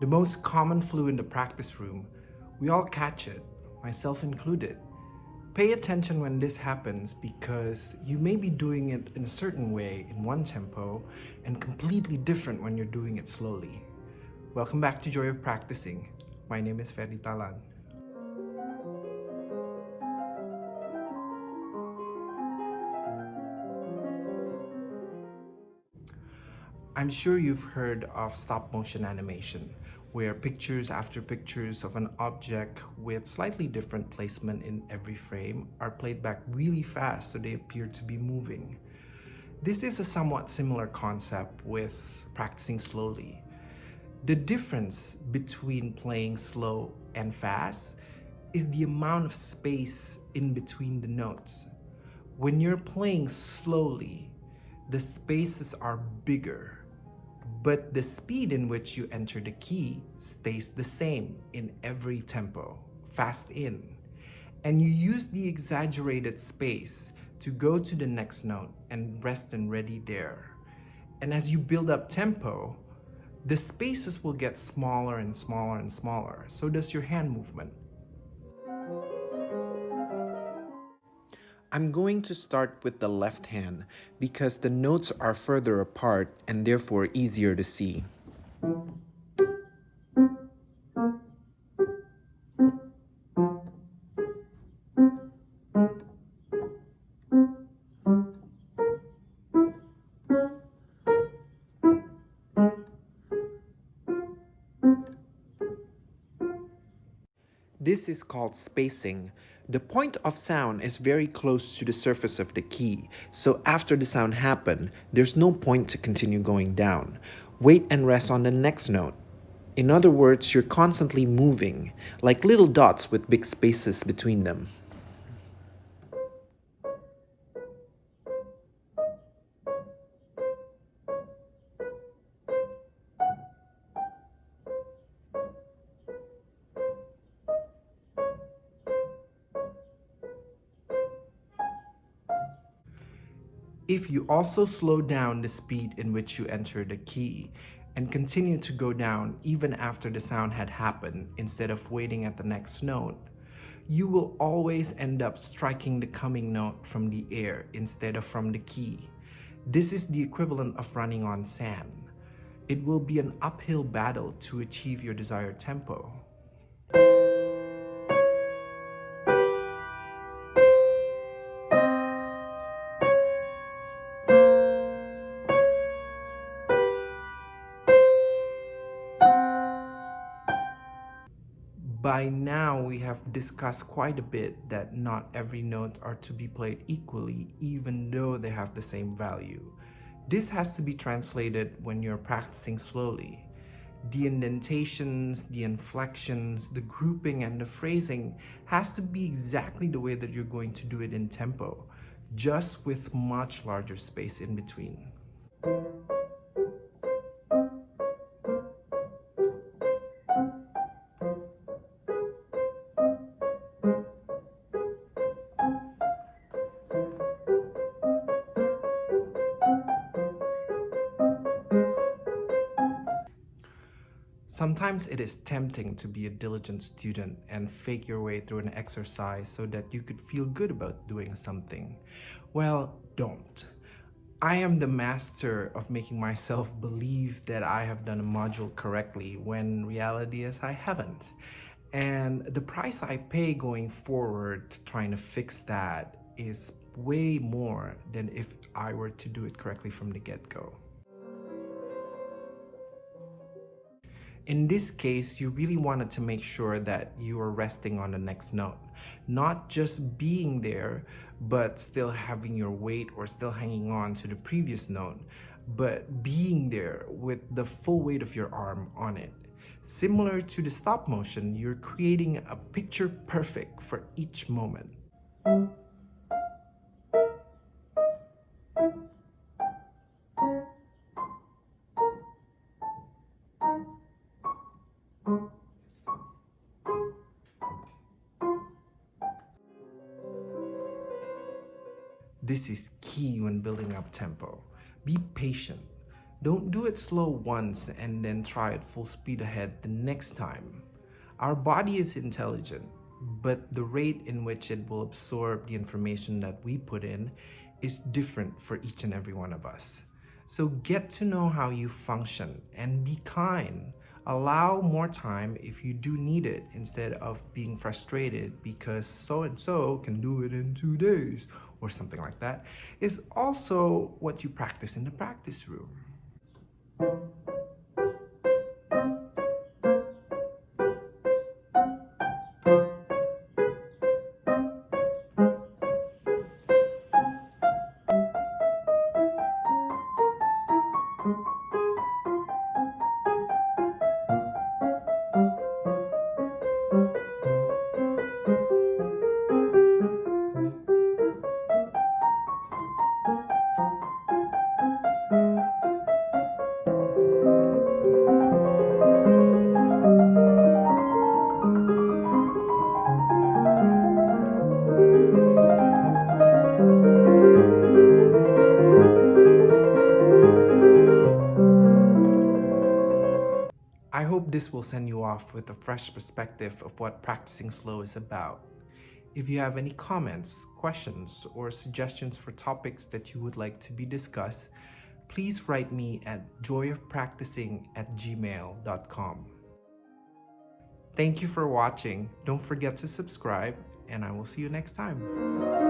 The most common flu in the practice room, we all catch it, myself included. Pay attention when this happens because you may be doing it in a certain way in one tempo and completely different when you're doing it slowly. Welcome back to Joy of Practicing. My name is Ferry Talan. I'm sure you've heard of stop motion animation where pictures after pictures of an object with slightly different placement in every frame are played back really fast so they appear to be moving. This is a somewhat similar concept with practicing slowly. The difference between playing slow and fast is the amount of space in between the notes. When you're playing slowly, the spaces are bigger but the speed in which you enter the key stays the same in every tempo, fast in. And you use the exaggerated space to go to the next note and rest and ready there. And as you build up tempo, the spaces will get smaller and smaller and smaller. So does your hand movement. I'm going to start with the left hand because the notes are further apart and therefore easier to see. This is called spacing. The point of sound is very close to the surface of the key, so after the sound happen, there's no point to continue going down. Wait and rest on the next note. In other words, you're constantly moving, like little dots with big spaces between them. If you also slow down the speed in which you enter the key and continue to go down even after the sound had happened instead of waiting at the next note, you will always end up striking the coming note from the air instead of from the key. This is the equivalent of running on sand. It will be an uphill battle to achieve your desired tempo. By now, we have discussed quite a bit that not every note are to be played equally, even though they have the same value. This has to be translated when you're practicing slowly. The indentations, the inflections, the grouping, and the phrasing has to be exactly the way that you're going to do it in tempo, just with much larger space in between. Sometimes it is tempting to be a diligent student and fake your way through an exercise so that you could feel good about doing something. Well, don't. I am the master of making myself believe that I have done a module correctly when reality is I haven't. And the price I pay going forward trying to fix that is way more than if I were to do it correctly from the get-go. In this case, you really wanted to make sure that you are resting on the next note, not just being there, but still having your weight or still hanging on to the previous note, but being there with the full weight of your arm on it. Similar to the stop motion, you're creating a picture perfect for each moment. This is key when building up tempo. Be patient. Don't do it slow once and then try it full speed ahead the next time. Our body is intelligent, but the rate in which it will absorb the information that we put in is different for each and every one of us. So get to know how you function and be kind. Allow more time if you do need it instead of being frustrated because so-and-so can do it in two days or something like that is also what you practice in the practice room. This will send you off with a fresh perspective of what practicing slow is about. If you have any comments, questions, or suggestions for topics that you would like to be discussed, please write me at joyofpracticing at gmail.com. Thank you for watching. Don't forget to subscribe, and I will see you next time.